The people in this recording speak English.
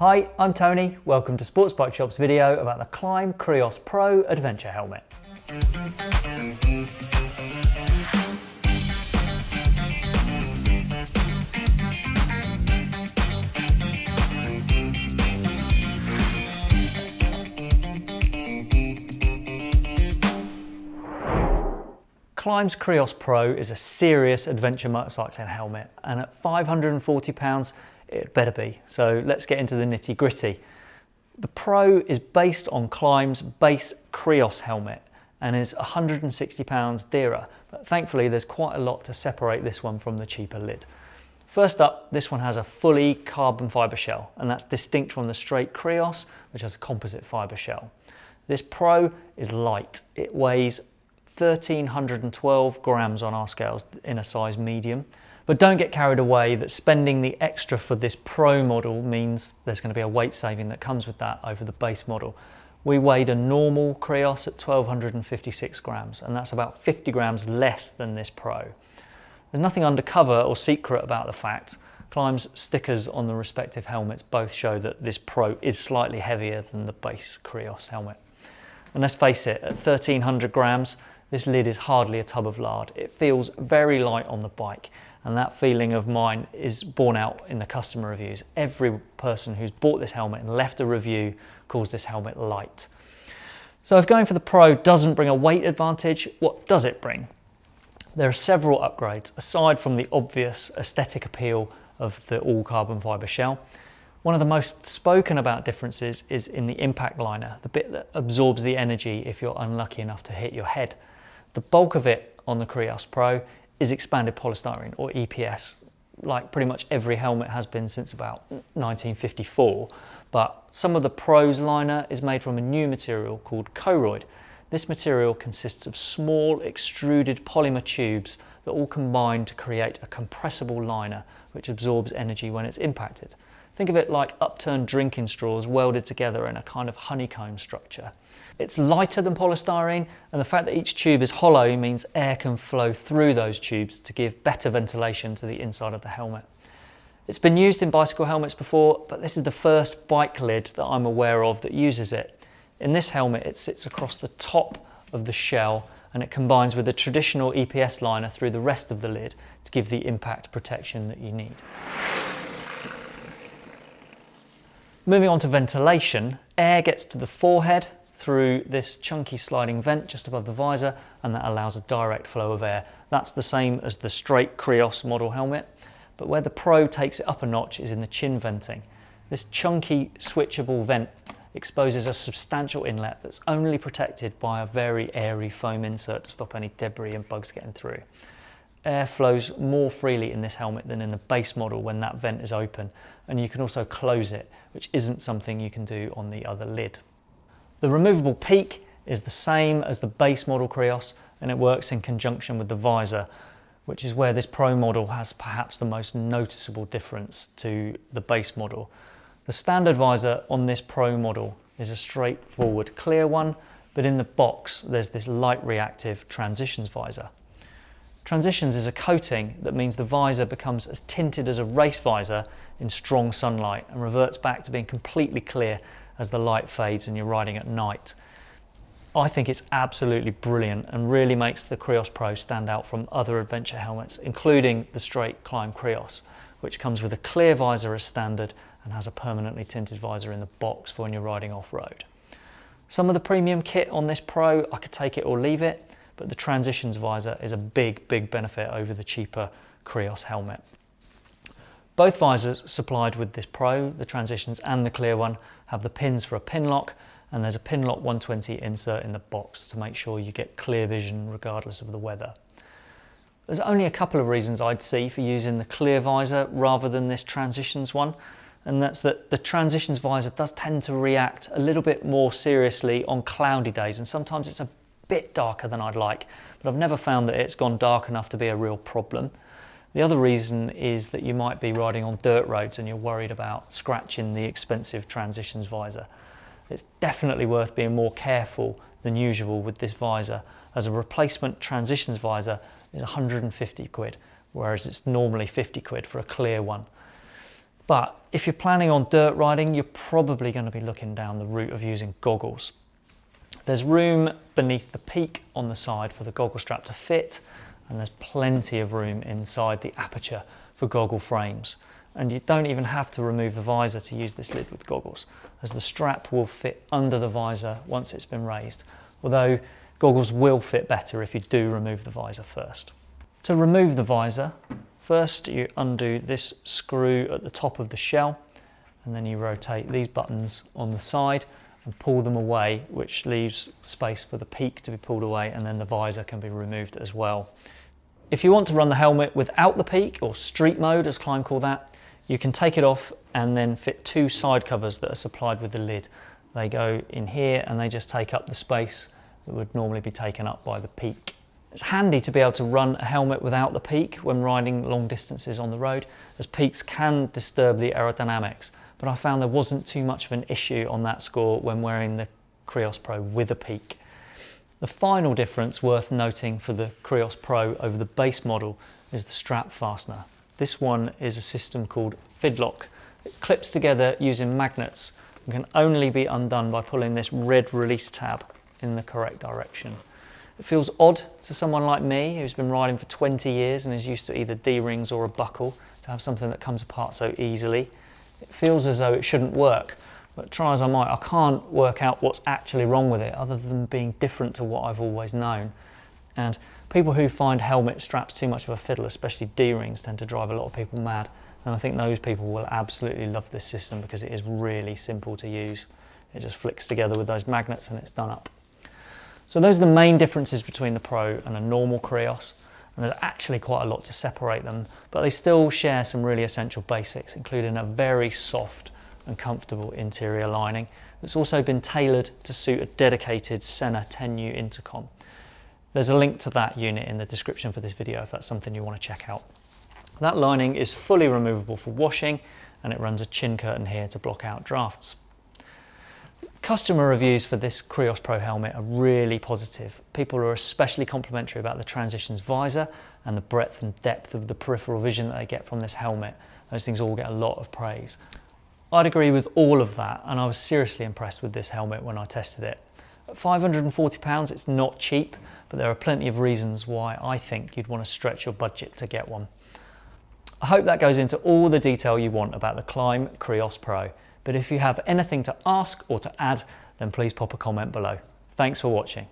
Hi, I'm Tony. Welcome to Sports Bike Shop's video about the Klim Krios Pro Adventure Helmet. Klim's Krios Pro is a serious adventure motorcycling helmet and at 540 pounds it better be. So let's get into the nitty gritty. The Pro is based on Klim's base Krios helmet and is 160 pounds dearer, but thankfully there's quite a lot to separate this one from the cheaper lid. First up, this one has a fully carbon fibre shell, and that's distinct from the straight Krios, which has a composite fibre shell. This Pro is light. It weighs 1312 grams on our scales in a size medium. But don't get carried away that spending the extra for this Pro model means there's going to be a weight saving that comes with that over the base model. We weighed a normal Krios at 1256 grams and that's about 50 grams less than this Pro. There's nothing undercover or secret about the fact. Klim's stickers on the respective helmets both show that this Pro is slightly heavier than the base Krios helmet. And let's face it, at 1300 grams, this lid is hardly a tub of lard. It feels very light on the bike and that feeling of mine is borne out in the customer reviews. Every person who's bought this helmet and left a review calls this helmet light. So if going for the Pro doesn't bring a weight advantage, what does it bring? There are several upgrades aside from the obvious aesthetic appeal of the all carbon fibre shell. One of the most spoken about differences is in the impact liner, the bit that absorbs the energy if you're unlucky enough to hit your head. The bulk of it on the Krios Pro is expanded polystyrene or EPS, like pretty much every helmet has been since about 1954. But some of the Pro's liner is made from a new material called Koroyd. This material consists of small extruded polymer tubes that all combine to create a compressible liner which absorbs energy when it's impacted. Think of it like upturned drinking straws welded together in a kind of honeycomb structure. It's lighter than polystyrene and the fact that each tube is hollow means air can flow through those tubes to give better ventilation to the inside of the helmet. It's been used in bicycle helmets before, but this is the first bike lid that I'm aware of that uses it. In this helmet, it sits across the top of the shell and it combines with a traditional EPS liner through the rest of the lid to give the impact protection that you need. Moving on to ventilation, air gets to the forehead through this chunky sliding vent just above the visor and that allows a direct flow of air. That's the same as the straight Krios model helmet, but where the Pro takes it up a notch is in the chin venting. This chunky switchable vent exposes a substantial inlet that's only protected by a very airy foam insert to stop any debris and bugs getting through. Air flows more freely in this helmet than in the base model when that vent is open and you can also close it, which isn't something you can do on the other lid. The removable peak is the same as the base model Krios and it works in conjunction with the visor, which is where this Pro model has perhaps the most noticeable difference to the base model. The standard visor on this Pro model is a straightforward clear one, but in the box there's this light reactive transitions visor. Transitions is a coating that means the visor becomes as tinted as a race visor in strong sunlight and reverts back to being completely clear as the light fades and you're riding at night. I think it's absolutely brilliant and really makes the Krios Pro stand out from other adventure helmets, including the straight Klim Krios, which comes with a clear visor as standard and has a permanently tinted visor in the box for when you're riding off-road. Some of the premium kit on this Pro, I could take it or leave it, but the transitions visor is a big, big benefit over the cheaper Krios helmet. Both visors supplied with this Pro, the Transitions and the clear one, have the pins for a Pinlock and there's a Pinlock 120 insert in the box to make sure you get clear vision regardless of the weather. There's only a couple of reasons I'd see for using the clear visor rather than this Transitions one, and that's that the Transitions visor does tend to react a little bit more seriously on cloudy days and sometimes it's a bit darker than I'd like, but I've never found that it's gone dark enough to be a real problem. The other reason is that you might be riding on dirt roads and you're worried about scratching the expensive transitions visor. It's definitely worth being more careful than usual with this visor as a replacement transitions visor is 150 quid, whereas it's normally 50 quid for a clear one. But if you're planning on dirt riding, you're probably going to be looking down the route of using goggles. There's room beneath the peak on the side for the goggle strap to fit, and there's plenty of room inside the aperture for goggle frames. And you don't even have to remove the visor to use this lid with goggles, as the strap will fit under the visor once it's been raised, although goggles will fit better if you do remove the visor first. To remove the visor, first you undo this screw at the top of the shell, and then you rotate these buttons on the side and pull them away, which leaves space for the peak to be pulled away and then the visor can be removed as well. If you want to run the helmet without the peak, or street mode as Klim call that, you can take it off and then fit two side covers that are supplied with the lid. They go in here and they just take up the space that would normally be taken up by the peak. It's handy to be able to run a helmet without the peak when riding long distances on the road, as peaks can disturb the aerodynamics, but I found there wasn't too much of an issue on that score when wearing the Krios Pro with a peak. The final difference worth noting for the Krios Pro over the base model is the strap fastener. This one is a system called Fidlock. It clips together using magnets and can only be undone by pulling this red release tab in the correct direction. It feels odd to someone like me who's been riding for 20 years and is used to either D-rings or a buckle to have something that comes apart so easily. It feels as though it shouldn't work, but try as I might, I can't work out what's actually wrong with it other than being different to what I've always known. And people who find helmet straps too much of a fiddle, especially D-rings, tend to drive a lot of people mad. And I think those people will absolutely love this system because it is really simple to use. It just flicks together with those magnets and it's done up. So those are the main differences between the Pro and a normal Krios. And there's actually quite a lot to separate them, but they still share some really essential basics, including a very soft and comfortable interior lining that's also been tailored to suit a dedicated Sena 10U intercom. There's a link to that unit in the description for this video if that's something you want to check out. That lining is fully removable for washing and it runs a chin curtain here to block out drafts. Customer reviews for this Krios Pro helmet are really positive. People are especially complimentary about the Transitions visor and the breadth and depth of the peripheral vision that they get from this helmet. Those things all get a lot of praise. I'd agree with all of that and I was seriously impressed with this helmet when I tested it. At £540 it's not cheap, but there are plenty of reasons why I think you'd want to stretch your budget to get one. I hope that goes into all the detail you want about the Klim Krios Pro, but if you have anything to ask or to add, then please pop a comment below. Thanks for watching.